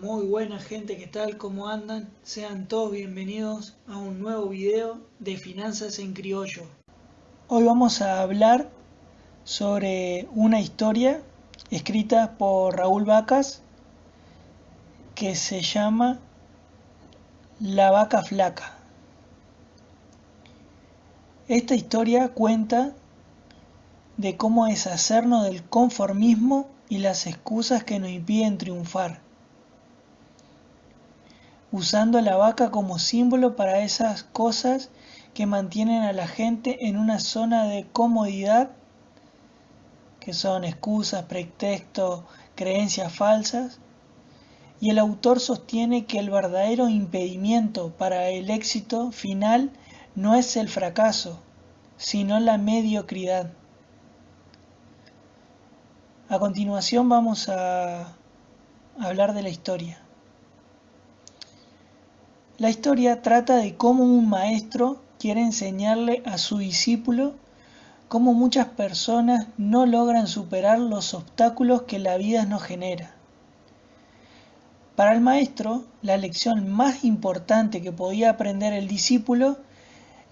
Muy buena gente, ¿qué tal? ¿Cómo andan? Sean todos bienvenidos a un nuevo video de Finanzas en Criollo. Hoy vamos a hablar sobre una historia escrita por Raúl Vacas que se llama La vaca flaca. Esta historia cuenta de cómo deshacernos del conformismo y las excusas que nos impiden triunfar, usando la vaca como símbolo para esas cosas que mantienen a la gente en una zona de comodidad, que son excusas, pretextos, creencias falsas, y el autor sostiene que el verdadero impedimento para el éxito final no es el fracaso, sino la mediocridad. A continuación vamos a hablar de la historia. La historia trata de cómo un maestro quiere enseñarle a su discípulo cómo muchas personas no logran superar los obstáculos que la vida nos genera. Para el maestro, la lección más importante que podía aprender el discípulo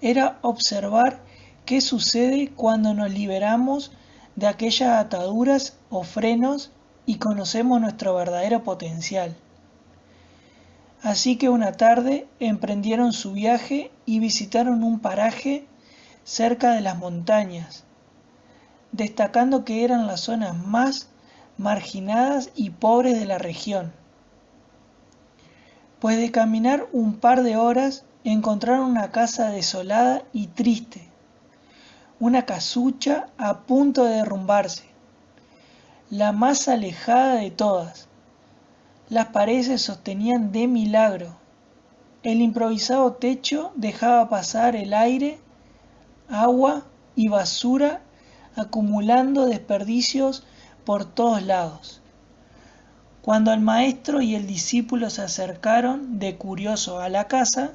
era observar qué sucede cuando nos liberamos de aquellas ataduras o frenos y conocemos nuestro verdadero potencial. Así que una tarde emprendieron su viaje y visitaron un paraje cerca de las montañas, destacando que eran las zonas más marginadas y pobres de la región. Pues de caminar un par de horas encontraron una casa desolada y triste, una casucha a punto de derrumbarse, la más alejada de todas. Las paredes sostenían de milagro. El improvisado techo dejaba pasar el aire, agua y basura acumulando desperdicios por todos lados. Cuando el maestro y el discípulo se acercaron de curioso a la casa,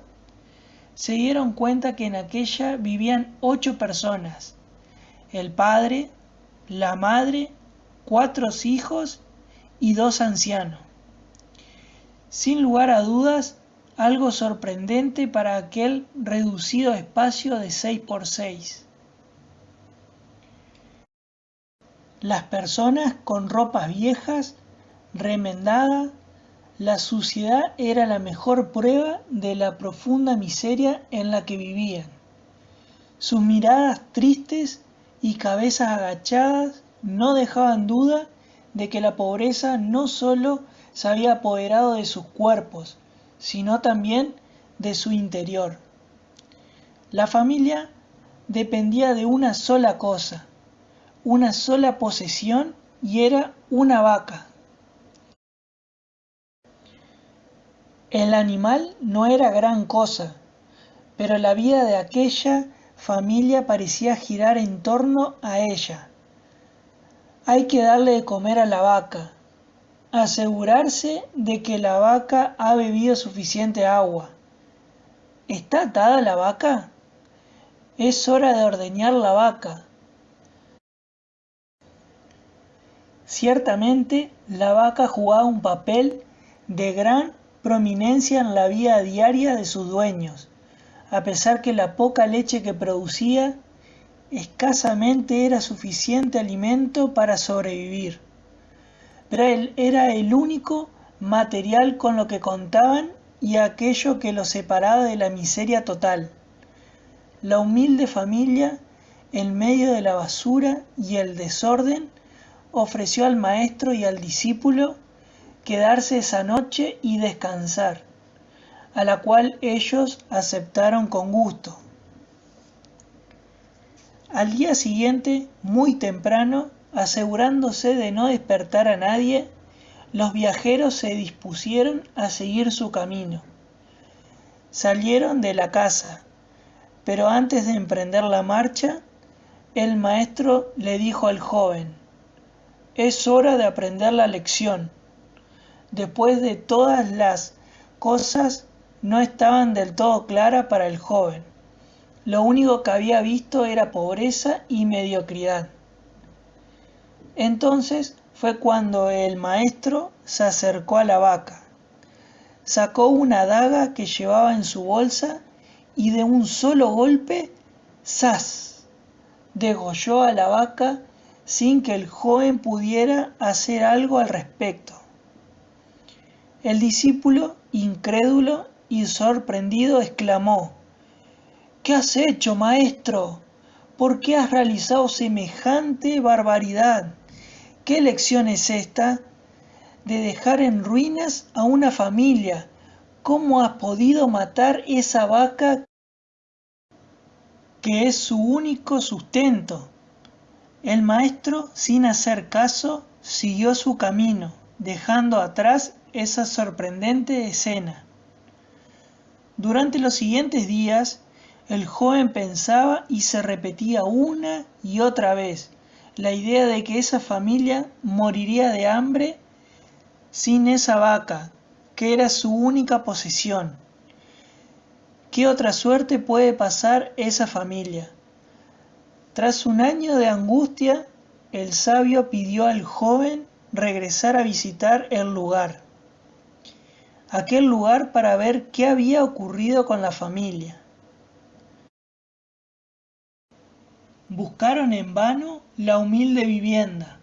se dieron cuenta que en aquella vivían ocho personas, el padre, la madre, cuatro hijos y dos ancianos. Sin lugar a dudas, algo sorprendente para aquel reducido espacio de 6 por 6. Las personas con ropas viejas, remendadas, la suciedad era la mejor prueba de la profunda miseria en la que vivían. Sus miradas tristes y cabezas agachadas no dejaban duda de que la pobreza no sólo se había apoderado de sus cuerpos, sino también de su interior. La familia dependía de una sola cosa, una sola posesión y era una vaca. El animal no era gran cosa, pero la vida de aquella familia parecía girar en torno a ella. Hay que darle de comer a la vaca, asegurarse de que la vaca ha bebido suficiente agua. ¿Está atada la vaca? Es hora de ordeñar la vaca. Ciertamente, la vaca jugaba un papel de gran prominencia en la vida diaria de sus dueños, a pesar que la poca leche que producía escasamente era suficiente alimento para sobrevivir. Era el único material con lo que contaban y aquello que los separaba de la miseria total. La humilde familia, en medio de la basura y el desorden, ofreció al maestro y al discípulo quedarse esa noche y descansar, a la cual ellos aceptaron con gusto. Al día siguiente, muy temprano, asegurándose de no despertar a nadie, los viajeros se dispusieron a seguir su camino. Salieron de la casa, pero antes de emprender la marcha, el maestro le dijo al joven, es hora de aprender la lección después de todas las cosas no estaban del todo claras para el joven. Lo único que había visto era pobreza y mediocridad. Entonces fue cuando el maestro se acercó a la vaca sacó una daga que llevaba en su bolsa y de un solo golpe, ¡zas! degolló a la vaca sin que el joven pudiera hacer algo al respecto. El discípulo, incrédulo y sorprendido, exclamó, ¿Qué has hecho, maestro? ¿Por qué has realizado semejante barbaridad? ¿Qué lección es esta de dejar en ruinas a una familia? ¿Cómo has podido matar esa vaca que es su único sustento? El maestro, sin hacer caso, siguió su camino, dejando atrás esa sorprendente escena. Durante los siguientes días, el joven pensaba y se repetía una y otra vez la idea de que esa familia moriría de hambre sin esa vaca, que era su única posesión. ¿Qué otra suerte puede pasar esa familia? Tras un año de angustia, el sabio pidió al joven regresar a visitar el lugar, aquel lugar para ver qué había ocurrido con la familia. Buscaron en vano la humilde vivienda.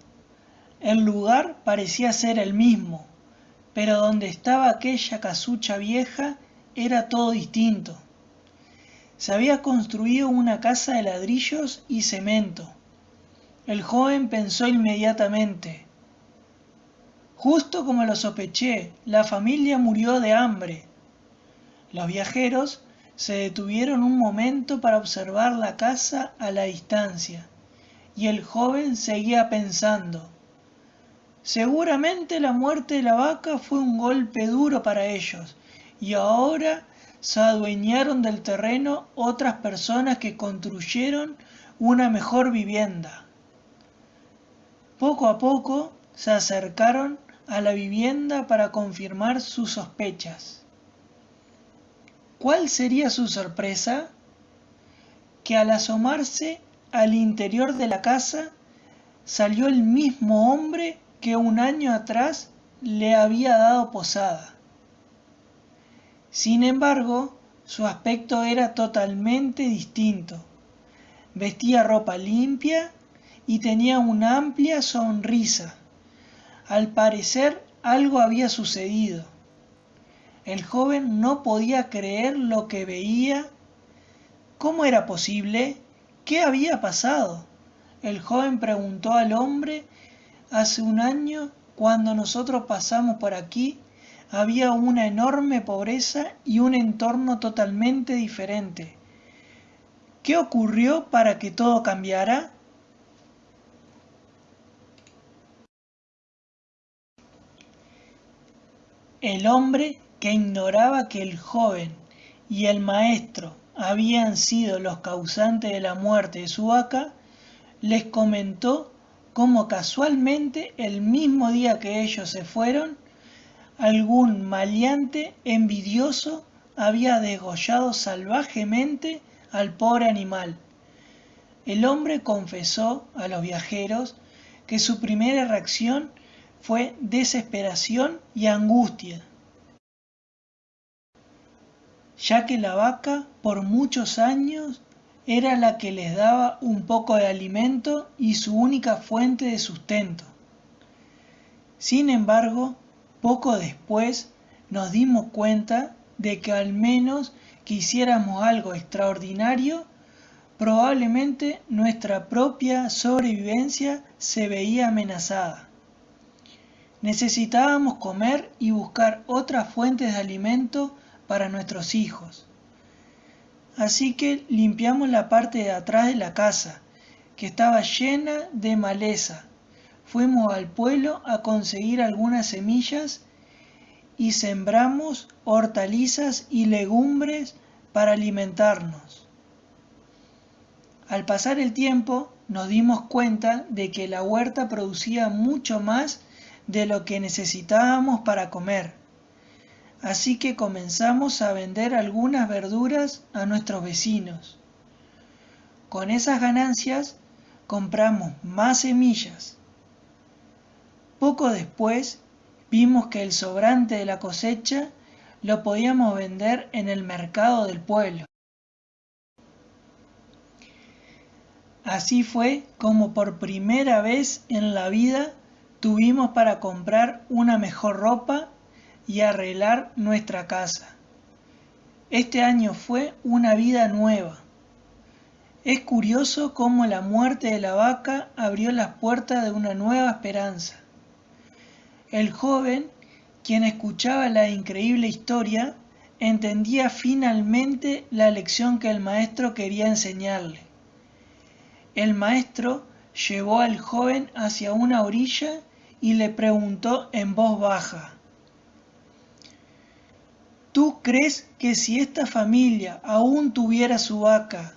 El lugar parecía ser el mismo, pero donde estaba aquella casucha vieja era todo distinto. Se había construido una casa de ladrillos y cemento. El joven pensó inmediatamente, justo como lo sospeché, la familia murió de hambre. Los viajeros se detuvieron un momento para observar la casa a la distancia, y el joven seguía pensando, seguramente la muerte de la vaca fue un golpe duro para ellos, y ahora se adueñaron del terreno otras personas que construyeron una mejor vivienda. Poco a poco se acercaron a la vivienda para confirmar sus sospechas. ¿Cuál sería su sorpresa? Que al asomarse al interior de la casa salió el mismo hombre que un año atrás le había dado posada. Sin embargo, su aspecto era totalmente distinto. Vestía ropa limpia y tenía una amplia sonrisa. Al parecer algo había sucedido. El joven no podía creer lo que veía. ¿Cómo era posible? ¿Qué había pasado? El joven preguntó al hombre, hace un año, cuando nosotros pasamos por aquí, había una enorme pobreza y un entorno totalmente diferente. ¿Qué ocurrió para que todo cambiara? El hombre que ignoraba que el joven y el maestro habían sido los causantes de la muerte de su vaca, les comentó cómo casualmente el mismo día que ellos se fueron, algún maleante envidioso había degollado salvajemente al pobre animal. El hombre confesó a los viajeros que su primera reacción fue desesperación y angustia, ya que la vaca por muchos años era la que les daba un poco de alimento y su única fuente de sustento. Sin embargo, poco después nos dimos cuenta de que al menos que hiciéramos algo extraordinario, probablemente nuestra propia sobrevivencia se veía amenazada. Necesitábamos comer y buscar otras fuentes de alimento para nuestros hijos. Así que limpiamos la parte de atrás de la casa, que estaba llena de maleza. Fuimos al pueblo a conseguir algunas semillas y sembramos hortalizas y legumbres para alimentarnos. Al pasar el tiempo nos dimos cuenta de que la huerta producía mucho más de lo que necesitábamos para comer así que comenzamos a vender algunas verduras a nuestros vecinos. Con esas ganancias compramos más semillas. Poco después vimos que el sobrante de la cosecha lo podíamos vender en el mercado del pueblo. Así fue como por primera vez en la vida tuvimos para comprar una mejor ropa y arreglar nuestra casa. Este año fue una vida nueva. Es curioso cómo la muerte de la vaca abrió las puertas de una nueva esperanza. El joven, quien escuchaba la increíble historia, entendía finalmente la lección que el maestro quería enseñarle. El maestro llevó al joven hacia una orilla y le preguntó en voz baja, ¿Tú crees que si esta familia aún tuviera su vaca,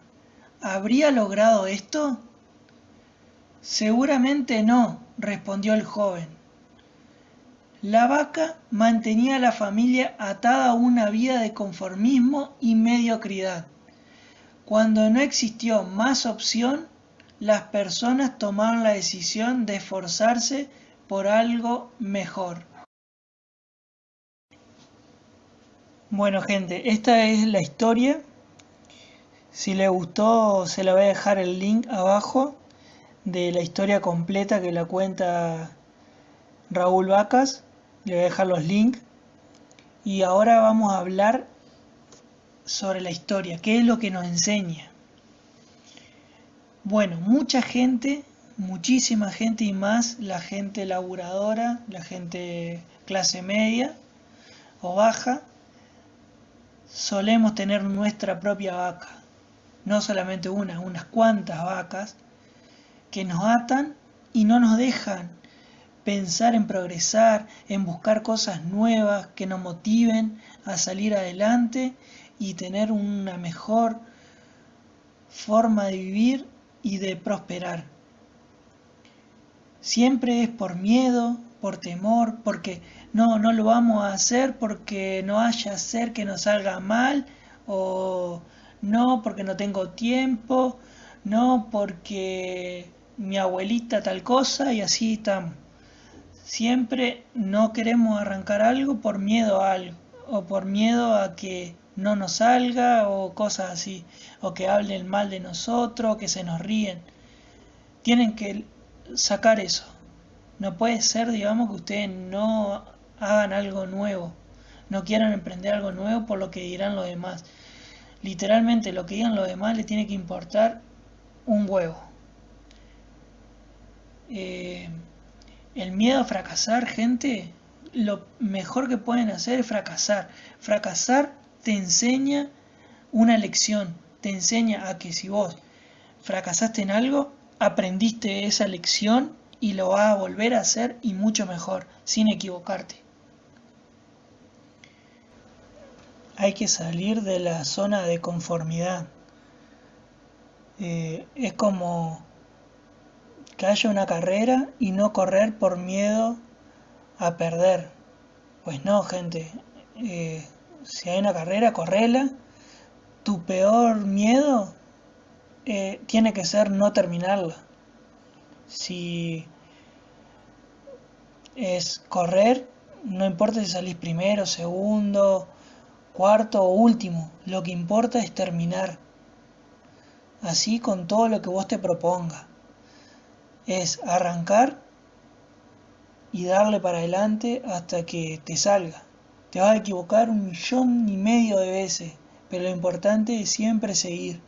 habría logrado esto? Seguramente no, respondió el joven. La vaca mantenía a la familia atada a una vida de conformismo y mediocridad. Cuando no existió más opción, las personas tomaron la decisión de esforzarse por algo mejor. Bueno gente, esta es la historia. Si les gustó se la voy a dejar el link abajo de la historia completa que la cuenta Raúl Vacas. Le voy a dejar los links. Y ahora vamos a hablar sobre la historia, qué es lo que nos enseña. Bueno, mucha gente, muchísima gente y más, la gente laburadora, la gente clase media o baja, solemos tener nuestra propia vaca. No solamente una, unas cuantas vacas que nos atan y no nos dejan pensar en progresar, en buscar cosas nuevas que nos motiven a salir adelante y tener una mejor forma de vivir y de prosperar. Siempre es por miedo, por temor, porque no, no lo vamos a hacer porque no haya ser que nos salga mal, o no porque no tengo tiempo, no porque mi abuelita tal cosa y así estamos. Siempre no queremos arrancar algo por miedo a algo, o por miedo a que no nos salga o cosas así, o que hablen mal de nosotros, que se nos ríen. Tienen que sacar eso. No puede ser, digamos, que ustedes no hagan algo nuevo, no quieran emprender algo nuevo por lo que dirán los demás. Literalmente lo que digan los demás le tiene que importar un huevo. Eh, el miedo a fracasar, gente, lo mejor que pueden hacer es fracasar. Fracasar te enseña una lección, te enseña a que si vos fracasaste en algo, aprendiste esa lección y lo vas a volver a hacer y mucho mejor, sin equivocarte. Hay que salir de la zona de conformidad. Eh, es como que haya una carrera y no correr por miedo a perder. Pues no, gente. Eh, si hay una carrera, correla. Tu peor miedo eh, tiene que ser no terminarla. Si es correr, no importa si salís primero, segundo, cuarto o último, lo que importa es terminar. Así con todo lo que vos te proponga. Es arrancar y darle para adelante hasta que te salga. Te vas a equivocar un millón y medio de veces, pero lo importante es siempre seguir.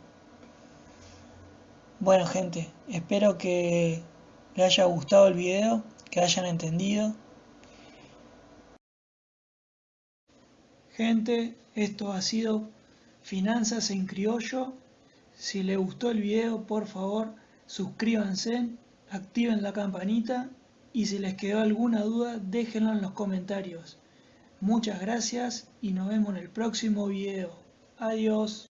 Bueno gente, espero que les haya gustado el video, que hayan entendido. Gente, esto ha sido Finanzas en Criollo. Si les gustó el video, por favor, suscríbanse, activen la campanita y si les quedó alguna duda, déjenlo en los comentarios. Muchas gracias y nos vemos en el próximo video. Adiós.